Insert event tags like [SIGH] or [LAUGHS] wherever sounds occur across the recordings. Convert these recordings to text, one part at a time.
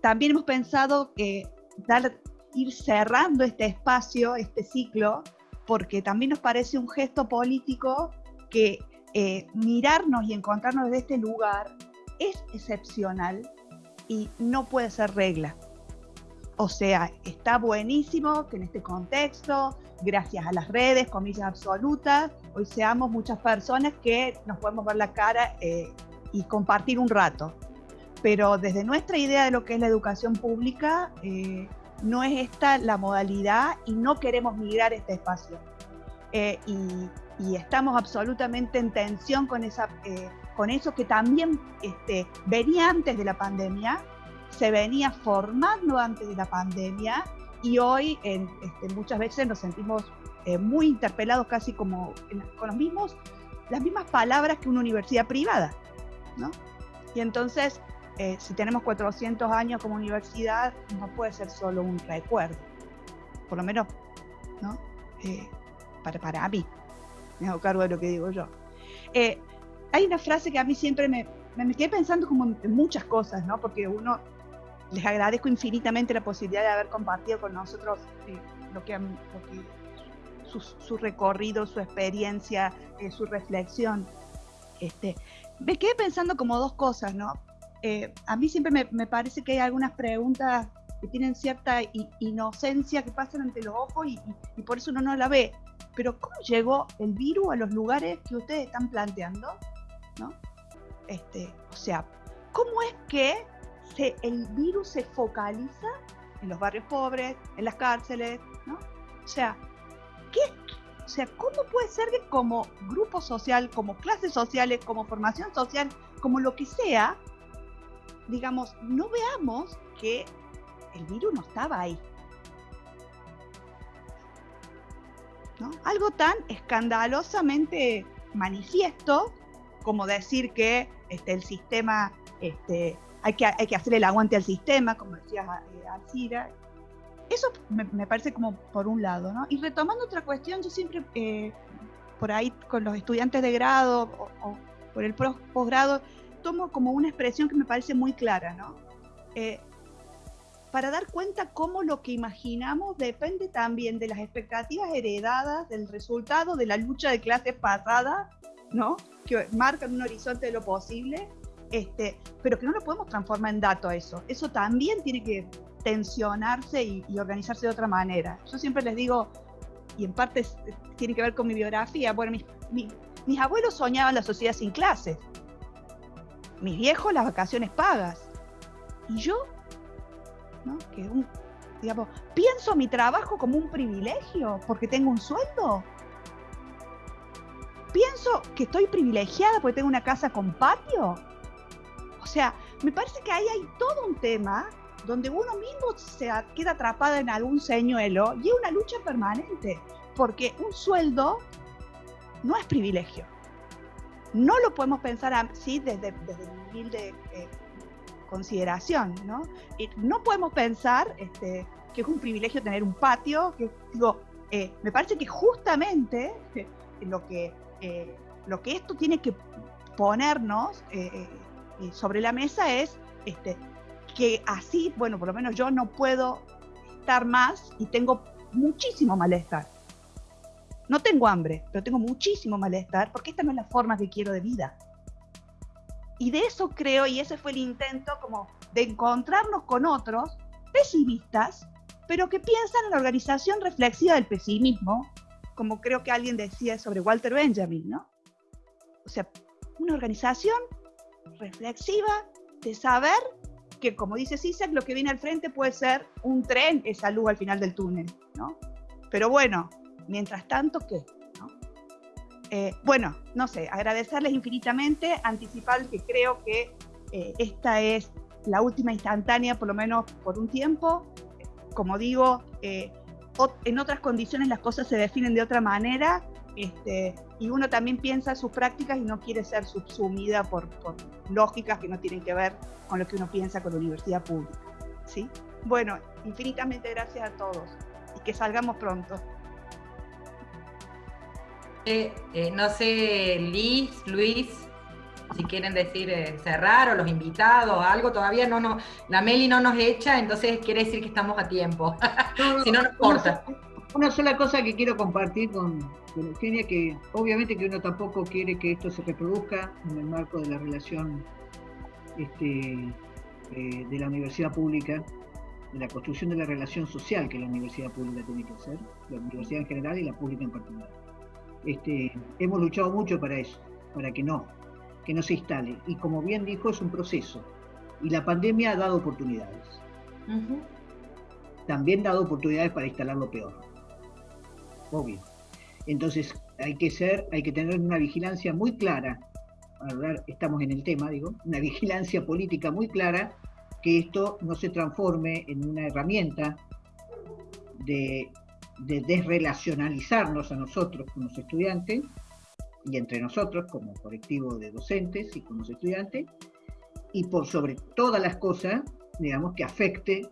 también hemos pensado que dar, ir cerrando este espacio, este ciclo, porque también nos parece un gesto político que eh, mirarnos y encontrarnos desde este lugar es excepcional y no puede ser regla. O sea, está buenísimo que en este contexto, gracias a las redes, comillas absolutas, hoy seamos muchas personas que nos podemos ver la cara eh, y compartir un rato. Pero desde nuestra idea de lo que es la educación pública, eh, no es esta la modalidad y no queremos migrar este espacio. Eh, y, estamos absolutamente en tensión con, esa, con eso que también este, venía antes de la pandemia, se venía formando antes de la pandemia y hoy este, muchas veces nos sentimos eh, muy interpelados casi como con los mismos, las mismas palabras que una universidad privada. ¿no? Y entonces, eh, si tenemos 400 años como universidad, no puede ser solo un recuerdo, por lo menos ¿no? Eh, para, para mí, me hago cargo de lo que digo yo. hay una frase que a mí siempre me, me quedé pensando como en muchas cosas, ¿no? porque uno les agradezco infinitamente la posibilidad de haber compartido con nosotros eh, lo que, su, recorrido, su experiencia, eh, su reflexión. Este, me quedé pensando como dos cosas, ¿no? Eh, a mí siempre me, parece que hay algunas preguntas que tienen cierta inocencia que pasan ante los ojos y, por eso uno no la ve. Pero ¿cómo llegó el virus a los lugares que ustedes están planteando? ¿No? Este, o sea, ¿cómo es que el virus se focaliza en los barrios pobres, en las cárceles, ¿no? O sea, ¿qué, o sea, ¿cómo puede ser que como grupo social, como clases sociales, como formación social, como lo que sea, digamos, no veamos que el virus no estaba ahí? ¿No? Algo tan escandalosamente manifiesto como decir que este, el sistema este, hay que, hay que hacer el aguante al sistema, como decía eh, Alcira. Eso me, parece como por un lado, ¿no? Y retomando otra cuestión, yo siempre, eh, por ahí con los estudiantes de grado o, por el posgrado, tomo como una expresión que me parece muy clara, ¿no? Eh, para dar cuenta cómo lo que imaginamos depende también de las expectativas heredadas, del resultado de la lucha de clases pasada, ¿no? Que marcan un horizonte de lo posible este, pero que no lo podemos transformar en dato eso. Eso también tiene que tensionarse y, organizarse de otra manera. Yo siempre les digo, y en parte tiene que ver con mi biografía, bueno, mis, abuelos soñaban la sociedad sin clases, mis viejos las vacaciones pagas, y yo, ¿no? que digamos, pienso mi trabajo como un privilegio porque tengo un sueldo. Pienso que estoy privilegiada porque tengo una casa con patio o sea, me parece que ahí hay todo un tema donde uno mismo se queda atrapado en algún señuelo y es una lucha permanente, porque un sueldo no es privilegio. No lo podemos pensar así desde, desde humilde eh, consideración, ¿no? no podemos pensar este, que es un privilegio tener un patio, que digo, eh, me parece que justamente lo que, eh, lo que esto tiene que ponernos sobre la mesa es este, que así, bueno, por lo menos yo no puedo estar más y tengo muchísimo malestar. No tengo hambre, pero tengo muchísimo malestar porque esta no es la forma que quiero de vida. Y de eso creo, y ese fue el intento como de encontrarnos con otros pesimistas, pero que piensan en la organización reflexiva del pesimismo, como creo que alguien decía sobre Walter Benjamin, ¿no? O sea, una organización reflexiva de saber que, como dice César, lo que viene al frente puede ser un tren, esa luz al final del túnel, ¿no? Pero bueno, mientras tanto, ¿qué? Eh, bueno, no sé, agradecerles infinitamente, anticipar que creo que eh, esta es la última instantánea, por lo menos por un tiempo. Como digo, eh, en otras condiciones las cosas se definen de otra manera este, y uno también piensa sus prácticas y no quiere ser subsumida por, lógicas que no tienen que ver con lo que uno piensa con la universidad pública. ¿sí? Bueno, infinitamente gracias a todos y que salgamos pronto. Eh, no sé, Liz, Luis, si quieren decir eh, cerrar o los invitados, algo, todavía no nos, la Meli no nos echa, entonces quiere decir que estamos a tiempo, [LAUGHS] si no nos corta. Una sola cosa que quiero compartir con, con, Eugenia, que obviamente que uno tampoco quiere que esto se reproduzca en el marco de la relación este, eh, de la universidad pública, de la construcción de la relación social que la universidad pública tiene que hacer, la universidad en general y la pública en particular. Este, hemos luchado mucho para eso, para que no, que no se instale. Y como bien dijo, es un proceso. Y la pandemia ha dado oportunidades. También ha dado oportunidades para instalar lo peor. Obvio. Entonces hay que ser, hay que tener una vigilancia muy clara. Ahora estamos en el tema, digo, una [LAUGHS] vigilancia política muy clara que esto no se transforme en una herramienta de, de desrelacionalizarnos a nosotros como estudiantes y entre nosotros como colectivo de docentes y como estudiantes, y por sobre todas las cosas, digamos, que afecte,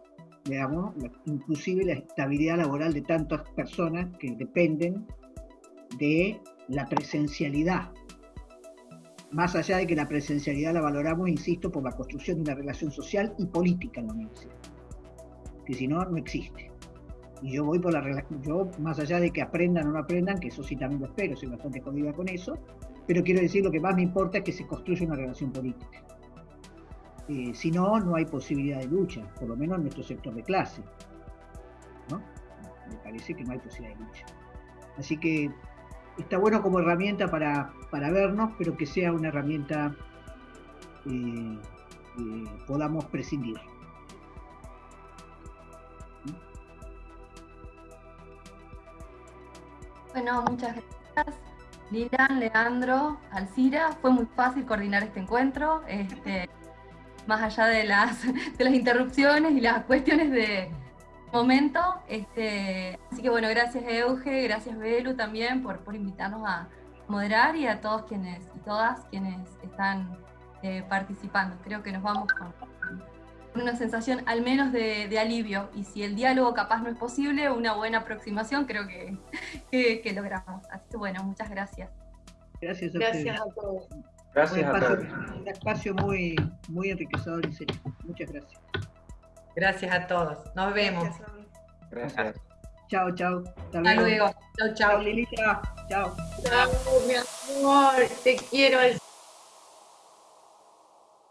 digamos, inclusive la estabilidad laboral de tantas personas que dependen de la presencialidad. Más allá de que la presencialidad la valoramos, insisto, por la construcción de una relación social y política en la universidad, que si no, no existe. Y yo voy por la relación, yo más allá de que aprendan o no aprendan, que eso sí también lo espero, soy bastante jodida con eso, pero quiero decir lo que más me importa es que se construya una relación política. Eh, si no, no hay posibilidad de lucha, por lo menos en nuestro sector de clase. ¿no? Me parece que no hay posibilidad de lucha. Así que está bueno como herramienta para, para vernos, pero que sea una herramienta eh, podamos prescindir. Bueno, muchas gracias. Lilian, Leandro, Alcira, fue muy fácil coordinar este encuentro, este, más allá de las, de las interrupciones y las cuestiones de momento. Este, así que bueno, gracias Euge, gracias Belu también por, por invitarnos a moderar y a todos quienes y todas quienes están eh, participando. Creo que nos vamos con una sensación al menos de, alivio. Y si el diálogo capaz no es posible, una buena aproximación creo que, [LAUGHS] que, logramos. Así que bueno, muchas gracias. Gracias a, gracias a todos. Gracias un espacio, a todos. Un espacio muy, muy enriquecedor y serio. Muchas gracias. Gracias a todos. Nos vemos. Gracias. Chao, chao. Hasta, luego. Chao, chao. Lilita. Chao. Chao, mi amor. Te quiero.